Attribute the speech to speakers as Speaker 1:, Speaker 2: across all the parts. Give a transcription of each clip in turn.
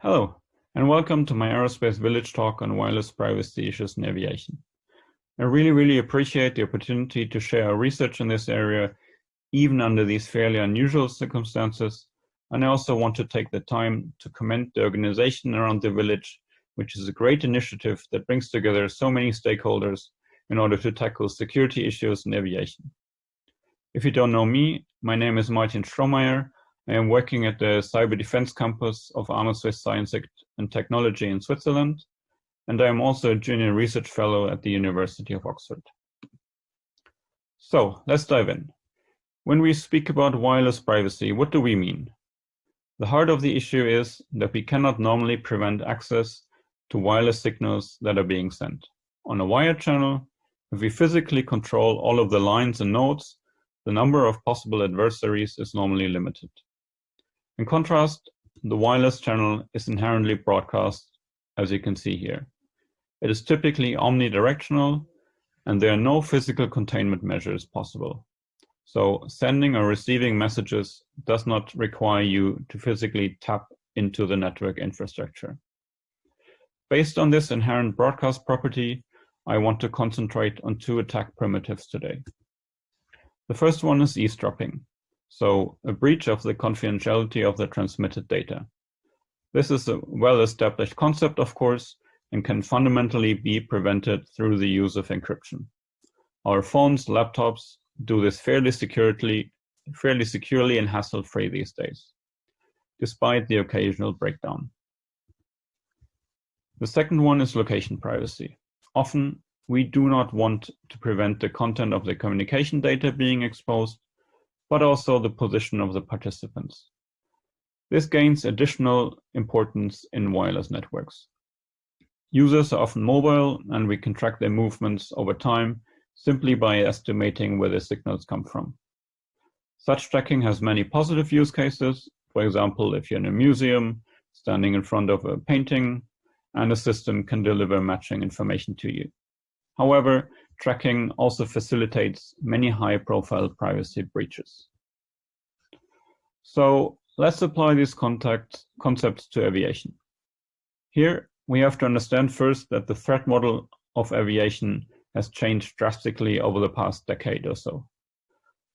Speaker 1: Hello, and welcome to my Aerospace Village talk on wireless privacy issues in aviation. I really, really appreciate the opportunity to share our research in this area, even under these fairly unusual circumstances. And I also want to take the time to commend the organization around the village, which is a great initiative that brings together so many stakeholders in order to tackle security issues in aviation. If you don't know me, my name is Martin Strohmeier, I am working at the Cyber Defense Campus of armasuisse Science and Technology in Switzerland, and I am also a junior research fellow at the University of Oxford. So let's dive in. When we speak about wireless privacy, what do we mean? The heart of the issue is that we cannot normally prevent access to wireless signals that are being sent. On a wired channel, if we physically control all of the lines and nodes, the number of possible adversaries is normally limited. In contrast, the wireless channel is inherently broadcast, as you can see here. It is typically omnidirectional, and there are no physical containment measures possible. So sending or receiving messages does not require you to physically tap into the network infrastructure. Based on this inherent broadcast property, I want to concentrate on two attack primitives today. The first one is eavesdropping. So a breach of the confidentiality of the transmitted data. This is a well-established concept, of course, and can fundamentally be prevented through the use of encryption. Our phones, laptops do this fairly securely, fairly securely and hassle-free these days, despite the occasional breakdown. The second one is location privacy. Often, we do not want to prevent the content of the communication data being exposed, but also the position of the participants. This gains additional importance in wireless networks. Users are often mobile and we can track their movements over time simply by estimating where the signals come from. Such tracking has many positive use cases. For example, if you're in a museum, standing in front of a painting, and a system can deliver matching information to you. However, tracking also facilitates many high-profile privacy breaches. So let's apply these contact concepts to aviation. Here, we have to understand first that the threat model of aviation has changed drastically over the past decade or so.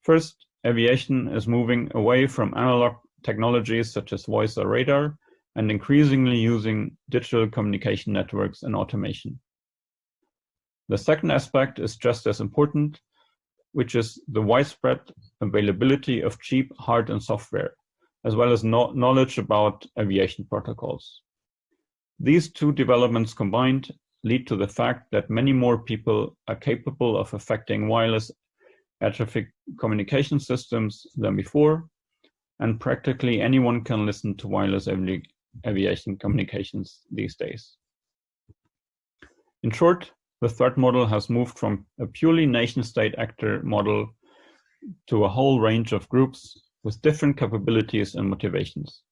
Speaker 1: First, aviation is moving away from analog technologies such as voice or radar and increasingly using digital communication networks and automation. The second aspect is just as important, which is the widespread availability of cheap hard and software, as well as no knowledge about aviation protocols. These two developments combined lead to the fact that many more people are capable of affecting wireless air traffic communication systems than before, and practically anyone can listen to wireless avi aviation communications these days. In short, the threat model has moved from a purely nation-state actor model to a whole range of groups with different capabilities and motivations.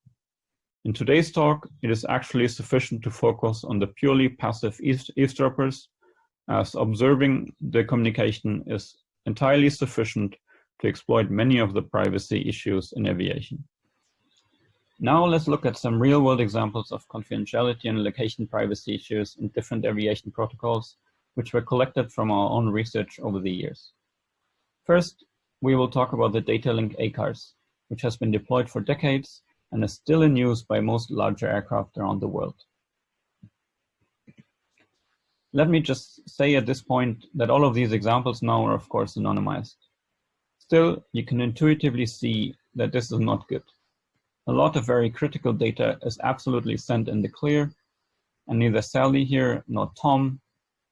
Speaker 1: In today's talk, it is actually sufficient to focus on the purely passive eavesdroppers, as observing the communication is entirely sufficient to exploit many of the privacy issues in aviation. Now let's look at some real-world examples of confidentiality and location privacy issues in different aviation protocols which were collected from our own research over the years. First, we will talk about the data link ACARS, which has been deployed for decades and is still in use by most larger aircraft around the world. Let me just say at this point that all of these examples now are of course anonymized. Still, you can intuitively see that this is not good. A lot of very critical data is absolutely sent in the clear, and neither Sally here nor Tom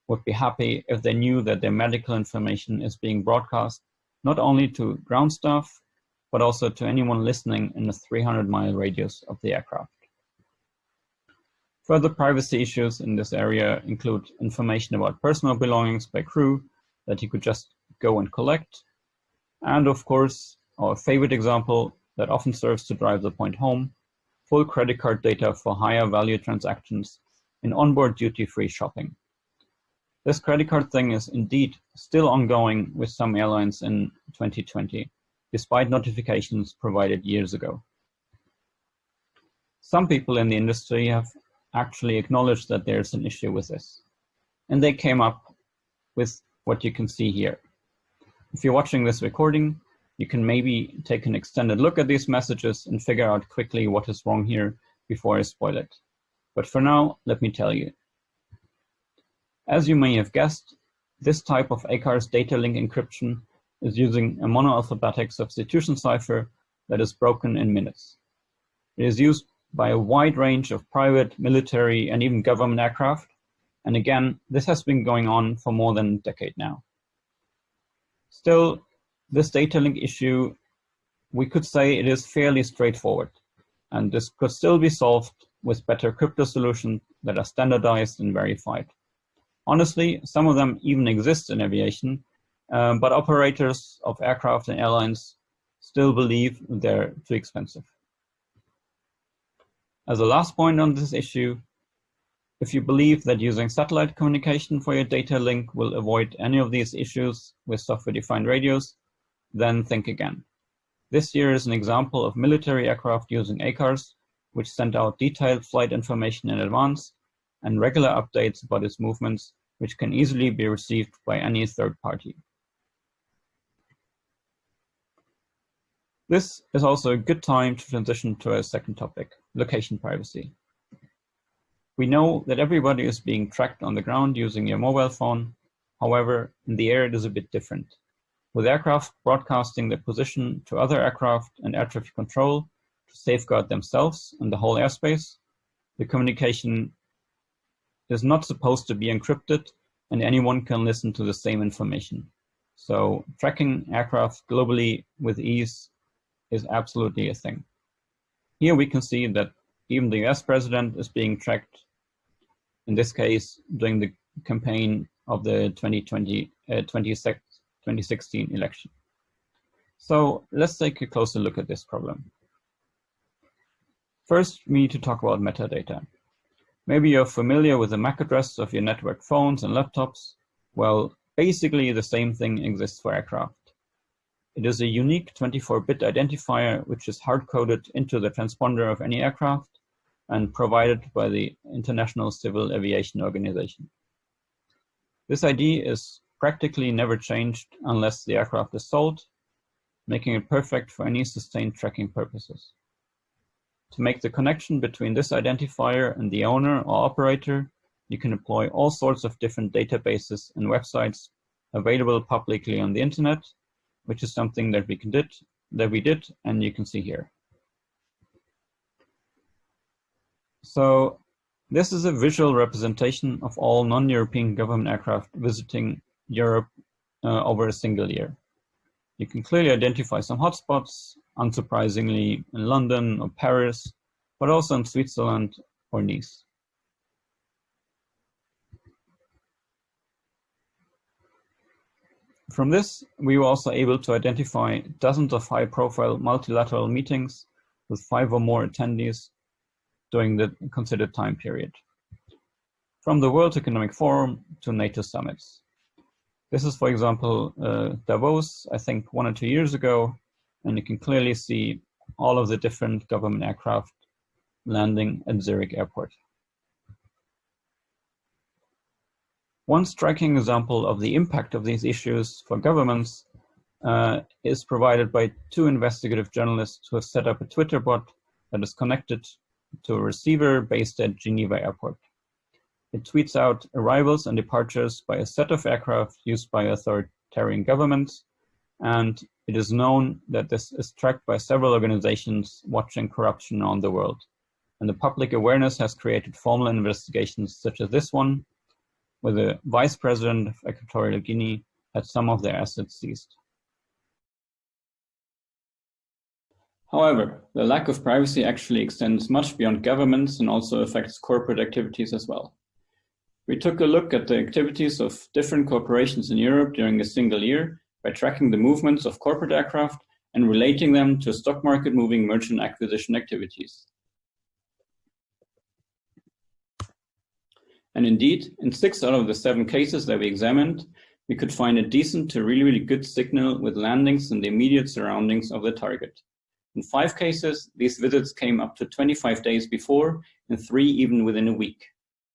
Speaker 1: would be happy if they knew that their medical information is being broadcast not only to ground staff, but also to anyone listening in a 300 mile radius of the aircraft. Further privacy issues in this area include information about personal belongings by crew that you could just go and collect. And of course, our favorite example that often serves to drive the point home, full credit card data for higher value transactions in onboard duty-free shopping. This credit card thing is indeed still ongoing with some airlines in 2020, despite notifications provided years ago. Some people in the industry have actually acknowledged that there's an issue with this. And they came up with what you can see here. If you're watching this recording, you can maybe take an extended look at these messages and figure out quickly what is wrong here before I spoil it. But for now, let me tell you. As you may have guessed, this type of ACARS data link encryption is using a monoalphabetic substitution cipher that is broken in minutes. It is used by a wide range of private, military, and even government aircraft. And again, this has been going on for more than a decade now. Still, this data link issue, we could say it is fairly straightforward. And this could still be solved with better crypto solutions that are standardized and verified. Honestly, some of them even exist in aviation, um, but operators of aircraft and airlines still believe they're too expensive. As a last point on this issue, if you believe that using satellite communication for your data link will avoid any of these issues with software-defined radios, then think again. This year is an example of military aircraft using ACARS, which send out detailed flight information in advance and regular updates about its movements, which can easily be received by any third party. This is also a good time to transition to a second topic, location privacy. We know that everybody is being tracked on the ground using your mobile phone. However, in the air it is a bit different. With aircraft broadcasting their position to other aircraft and air traffic control to safeguard themselves and the whole airspace, the communication is not supposed to be encrypted and anyone can listen to the same information. So tracking aircraft globally with ease is absolutely a thing. Here we can see that even the US president is being tracked, in this case, during the campaign of the 2020, uh, 2016 election. So let's take a closer look at this problem. First, we need to talk about metadata. Maybe you're familiar with the MAC address of your network phones and laptops. Well, basically the same thing exists for aircraft. It is a unique 24-bit identifier which is hard-coded into the transponder of any aircraft and provided by the International Civil Aviation Organization. This ID is practically never changed unless the aircraft is sold, making it perfect for any sustained tracking purposes. To make the connection between this identifier and the owner or operator, you can employ all sorts of different databases and websites available publicly on the internet which is something that we can did that we did and you can see here. So this is a visual representation of all non-European government aircraft visiting Europe uh, over a single year. You can clearly identify some hotspots, unsurprisingly in London or Paris, but also in Switzerland or Nice. From this, we were also able to identify dozens of high-profile multilateral meetings with five or more attendees during the considered time period. From the World Economic Forum to NATO summits. This is, for example, uh, Davos, I think one or two years ago, and you can clearly see all of the different government aircraft landing at Zurich Airport. One striking example of the impact of these issues for governments uh, is provided by two investigative journalists who have set up a Twitter bot that is connected to a receiver based at Geneva Airport. It tweets out arrivals and departures by a set of aircraft used by authoritarian governments, and it is known that this is tracked by several organizations watching corruption around the world. And the public awareness has created formal investigations such as this one, where the vice president of Equatorial Guinea had some of their assets seized. However, the lack of privacy actually extends much beyond governments and also affects corporate activities as well. We took a look at the activities of different corporations in Europe during a single year by tracking the movements of corporate aircraft and relating them to stock market moving merchant acquisition activities. And indeed, in six out of the seven cases that we examined, we could find a decent to really, really good signal with landings in the immediate surroundings of the target. In five cases, these visits came up to 25 days before, and three even within a week,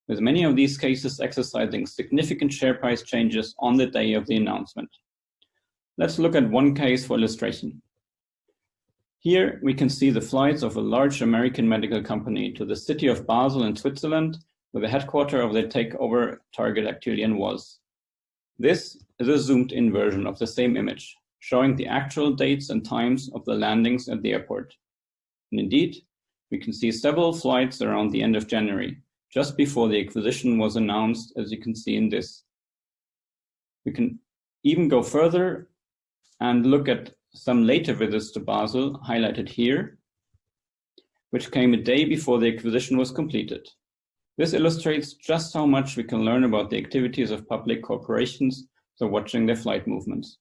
Speaker 1: with many of these cases exercising significant share price changes on the day of the announcement. Let's look at one case for illustration. Here we can see the flights of a large American medical company to the city of Basel in Switzerland, where the headquarter of their takeover target Actelion was. This is a zoomed in version of the same image, showing the actual dates and times of the landings at the airport. And indeed, we can see several flights around the end of January, just before the acquisition was announced, as you can see in this. We can even go further and look at some later visits to Basel highlighted here, which came a day before the acquisition was completed. This illustrates just how much we can learn about the activities of public corporations through watching their flight movements.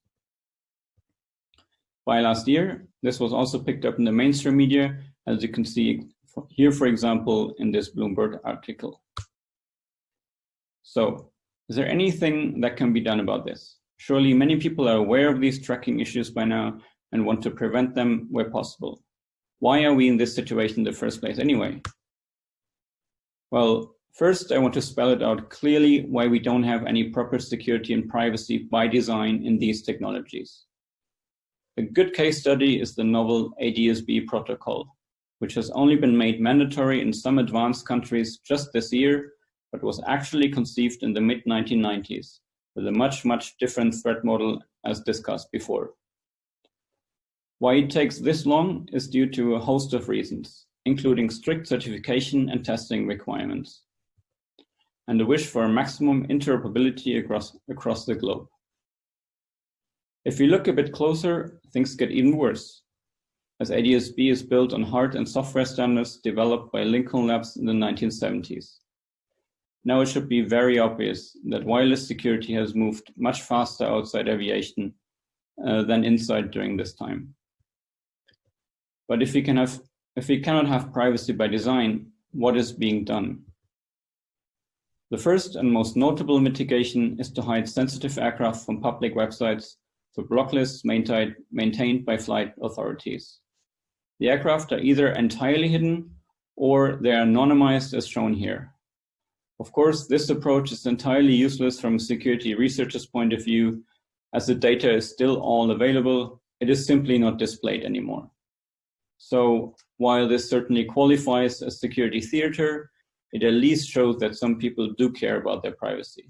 Speaker 1: By last year, this was also picked up in the mainstream media, as you can see here, for example, in this Bloomberg article. So, is there anything that can be done about this? Surely many people are aware of these tracking issues by now and want to prevent them where possible. Why are we in this situation in the first place anyway? Well, first I want to spell it out clearly why we don't have any proper security and privacy by design in these technologies. A good case study is the novel ADSB protocol, which has only been made mandatory in some advanced countries just this year, but was actually conceived in the mid-1990s with a much, much different threat model as discussed before. Why it takes this long is due to a host of reasons, including strict certification and testing requirements, and a wish for maximum interoperability across, across the globe. If we look a bit closer, things get even worse, as ADSB is built on hard and software standards developed by Lincoln Labs in the 1970s. Now it should be very obvious that wireless security has moved much faster outside aviation uh, than inside during this time. But if we, can have, if we cannot have privacy by design, what is being done? The first and most notable mitigation is to hide sensitive aircraft from public websites through block lists maintained, maintained by flight authorities. The aircraft are either entirely hidden or they are anonymized as shown here. Of course, this approach is entirely useless from a security researcher's point of view, as the data is still all available, it is simply not displayed anymore. So while this certainly qualifies as security theater, it at least shows that some people do care about their privacy.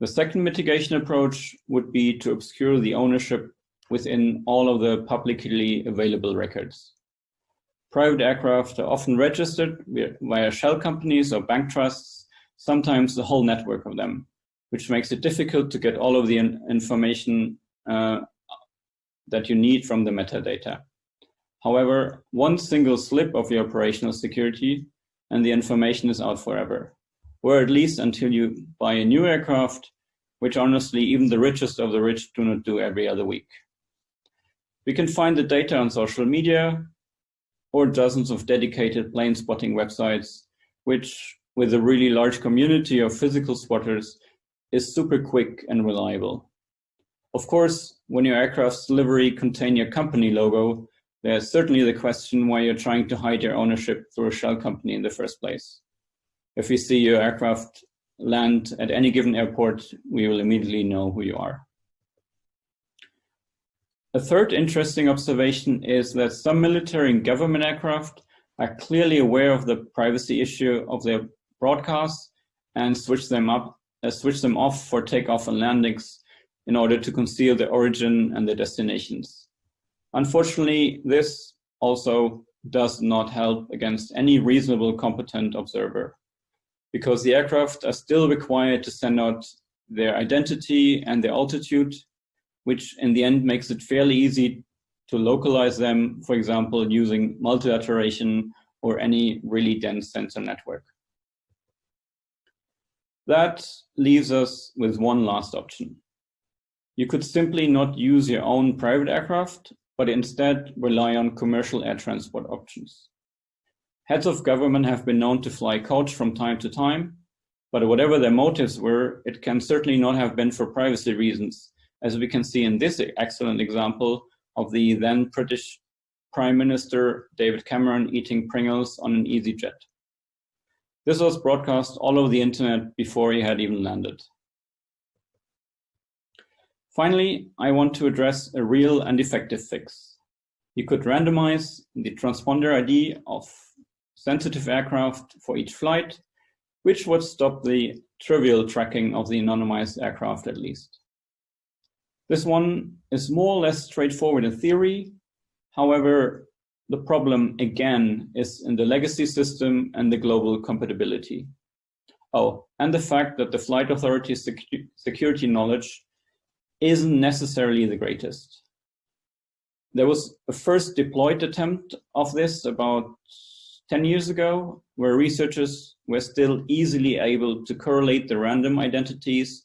Speaker 1: The second mitigation approach would be to obscure the ownership within all of the publicly available records. Private aircraft are often registered via shell companies or bank trusts, sometimes the whole network of them, which makes it difficult to get all of the information uh, that you need from the metadata. However, one single slip of your operational security and the information is out forever, or at least until you buy a new aircraft, which honestly even the richest of the rich do not do every other week. We can find the data on social media, or dozens of dedicated plane spotting websites, which with a really large community of physical spotters is super quick and reliable. Of course, when your aircraft's livery contain your company logo, there's certainly the question why you're trying to hide your ownership through a shell company in the first place. If we see your aircraft land at any given airport, we will immediately know who you are. A third interesting observation is that some military and government aircraft are clearly aware of the privacy issue of their broadcasts and switch them up, uh, switch them off for takeoff and landings in order to conceal the origin and the destinations. Unfortunately, this also does not help against any reasonable competent observer because the aircraft are still required to send out their identity and their altitude which in the end makes it fairly easy to localize them, for example, using multilateration or any really dense sensor network. That leaves us with one last option. You could simply not use your own private aircraft, but instead rely on commercial air transport options. Heads of government have been known to fly coach from time to time, but whatever their motives were, it can certainly not have been for privacy reasons, as we can see in this excellent example of the then British Prime Minister David Cameron eating Pringles on an EasyJet. This was broadcast all over the internet before he had even landed. Finally, I want to address a real and effective fix. You could randomize the transponder ID of sensitive aircraft for each flight, which would stop the trivial tracking of the anonymized aircraft at least. This one is more or less straightforward in theory. However, the problem again is in the legacy system and the global compatibility. Oh, and the fact that the flight authority secu security knowledge isn't necessarily the greatest. There was a first deployed attempt of this about 10 years ago, where researchers were still easily able to correlate the random identities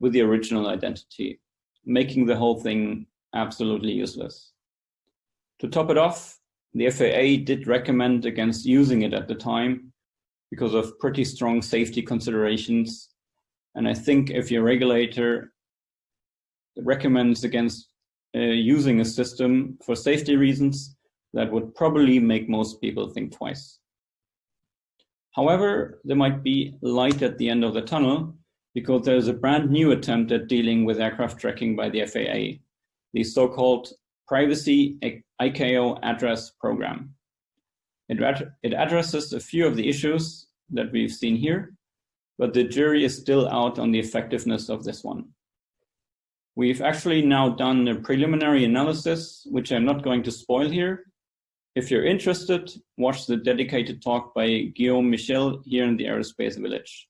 Speaker 1: with the original identity, making the whole thing absolutely useless. To top it off, the FAA did recommend against using it at the time because of pretty strong safety considerations. And I think if your regulator recommends against uh, using a system for safety reasons, that would probably make most people think twice. However, there might be light at the end of the tunnel because there's a brand new attempt at dealing with aircraft tracking by the FAA, the so-called Privacy ICAO Address Program. It, it addresses a few of the issues that we've seen here, but the jury is still out on the effectiveness of this one. We've actually now done a preliminary analysis, which I'm not going to spoil here, if you're interested, watch the dedicated talk by Guillaume Michel here in the Aerospace Village.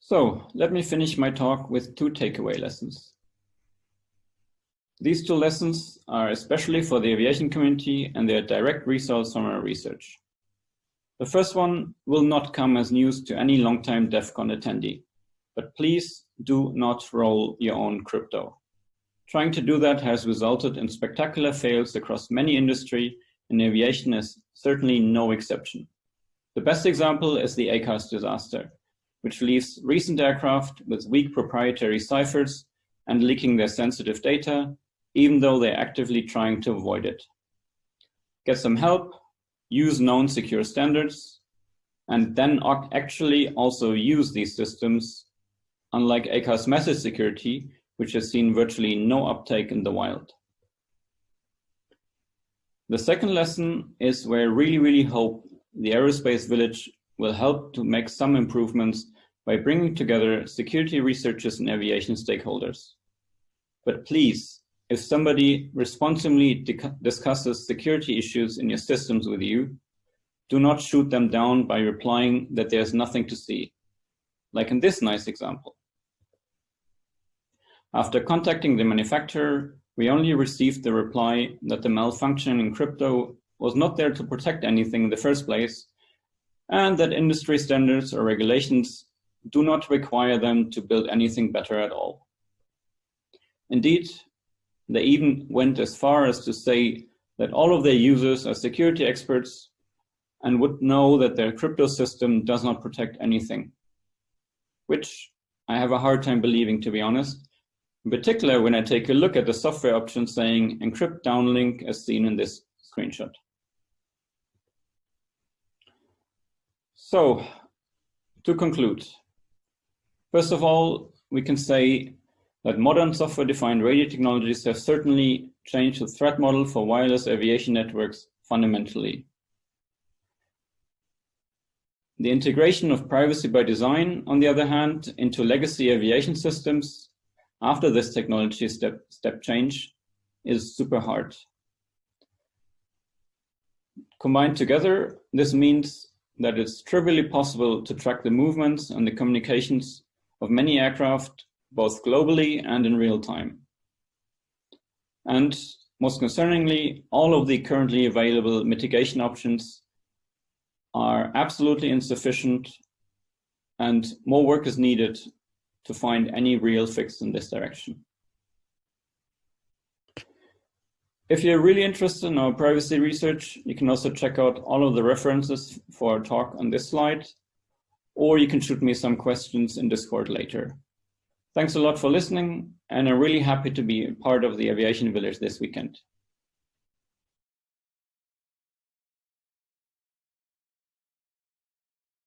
Speaker 1: So let me finish my talk with two takeaway lessons. These two lessons are especially for the aviation community and they are direct results from our research. The first one will not come as news to any long-time DEF CON attendee, but please do not roll your own crypto. Trying to do that has resulted in spectacular fails across many industry and aviation is certainly no exception. The best example is the ACARS disaster, which leaves recent aircraft with weak proprietary ciphers and leaking their sensitive data, even though they're actively trying to avoid it. Get some help, use known secure standards, and then actually also use these systems, unlike ACARS message security, which has seen virtually no uptake in the wild. The second lesson is where I really, really hope the Aerospace Village will help to make some improvements by bringing together security researchers and aviation stakeholders. But please, if somebody responsibly discusses security issues in your systems with you, do not shoot them down by replying that there's nothing to see, like in this nice example. After contacting the manufacturer, we only received the reply that the malfunction in crypto was not there to protect anything in the first place, and that industry standards or regulations do not require them to build anything better at all. Indeed, they even went as far as to say that all of their users are security experts and would know that their crypto system does not protect anything, which I have a hard time believing, to be honest, in particular, when I take a look at the software option saying encrypt downlink as seen in this screenshot. So to conclude, first of all, we can say that modern software-defined radio technologies have certainly changed the threat model for wireless aviation networks fundamentally. The integration of privacy by design, on the other hand, into legacy aviation systems after this technology step, step change is super hard. Combined together, this means that it's trivially possible to track the movements and the communications of many aircraft, both globally and in real time. And most concerningly, all of the currently available mitigation options are absolutely insufficient and more work is needed to find any real fix in this direction. If you're really interested in our privacy research, you can also check out all of the references for our talk on this slide, or you can shoot me some questions in Discord later. Thanks a lot for listening, and I'm really happy to be part of the Aviation Village this weekend.